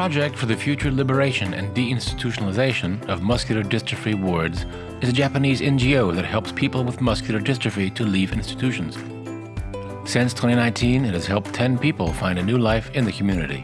Project for the Future Liberation and Deinstitutionalization of Muscular Dystrophy Wards is a Japanese NGO that helps people with muscular dystrophy to leave institutions. Since 2019, it has helped 10 people find a new life in the community.